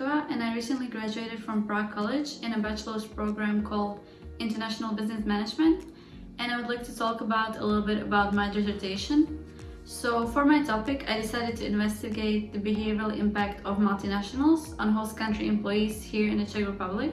And I recently graduated from Prague College in a bachelor's program called International Business Management and I would like to talk about a little bit about my dissertation. So for my topic, I decided to investigate the behavioral impact of multinationals on host country employees here in the Czech Republic.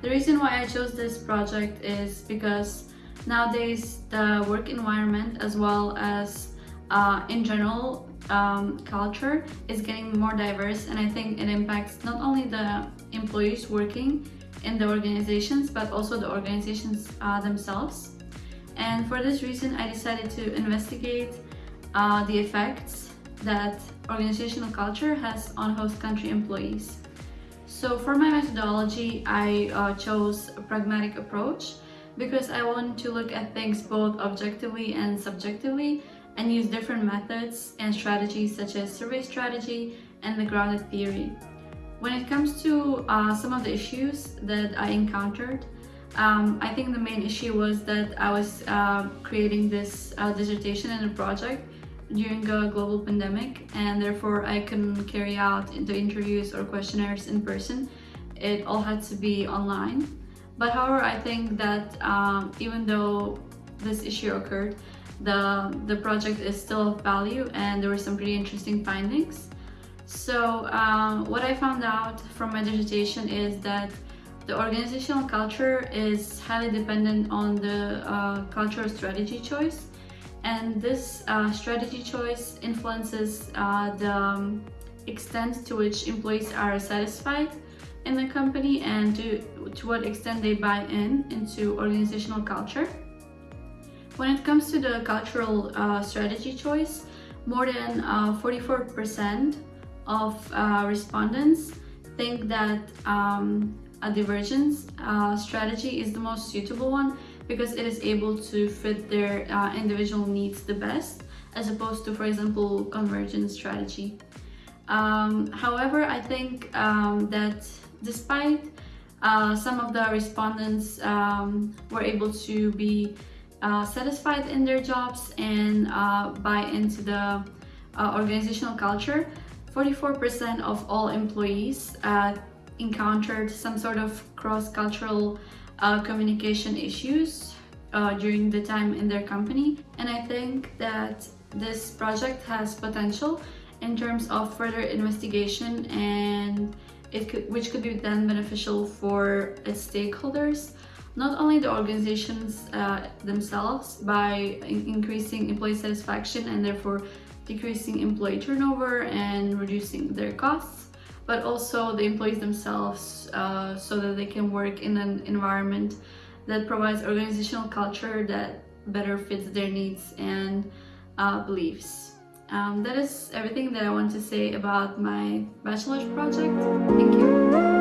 The reason why I chose this project is because nowadays the work environment as well as uh, in general um, culture is getting more diverse and I think it impacts not only the employees working in the organizations but also the organizations uh, themselves and for this reason I decided to investigate uh, the effects that organizational culture has on host country employees. So for my methodology I uh, chose a pragmatic approach because I wanted to look at things both objectively and subjectively and use different methods and strategies such as survey strategy and the grounded theory. When it comes to uh, some of the issues that I encountered, um, I think the main issue was that I was uh, creating this uh, dissertation and a project during a global pandemic and therefore I couldn't carry out the interviews or questionnaires in person. It all had to be online. But however, I think that um, even though this issue occurred, the, the project is still of value and there were some pretty interesting findings. So um, what I found out from my dissertation is that the organizational culture is highly dependent on the uh, cultural strategy choice and this uh, strategy choice influences uh, the um, extent to which employees are satisfied in the company and to, to what extent they buy in into organizational culture. When it comes to the cultural uh, strategy choice, more than 44% uh, of uh, respondents think that um, a divergence uh, strategy is the most suitable one because it is able to fit their uh, individual needs the best as opposed to, for example, convergence strategy. Um, however, I think um, that despite uh, some of the respondents um, were able to be uh, satisfied in their jobs and uh, buy into the uh, organizational culture, 44% of all employees uh, encountered some sort of cross-cultural communication issues during the time in their company. And I think that this project has potential in terms of further investigation and it could, which could be then beneficial for its stakeholders not only the organizations uh, themselves by in increasing employee satisfaction and therefore decreasing employee turnover and reducing their costs, but also the employees themselves uh, so that they can work in an environment that provides organizational culture that better fits their needs and uh, beliefs. Um, that is everything that I want to say about my bachelor's project. Thank you.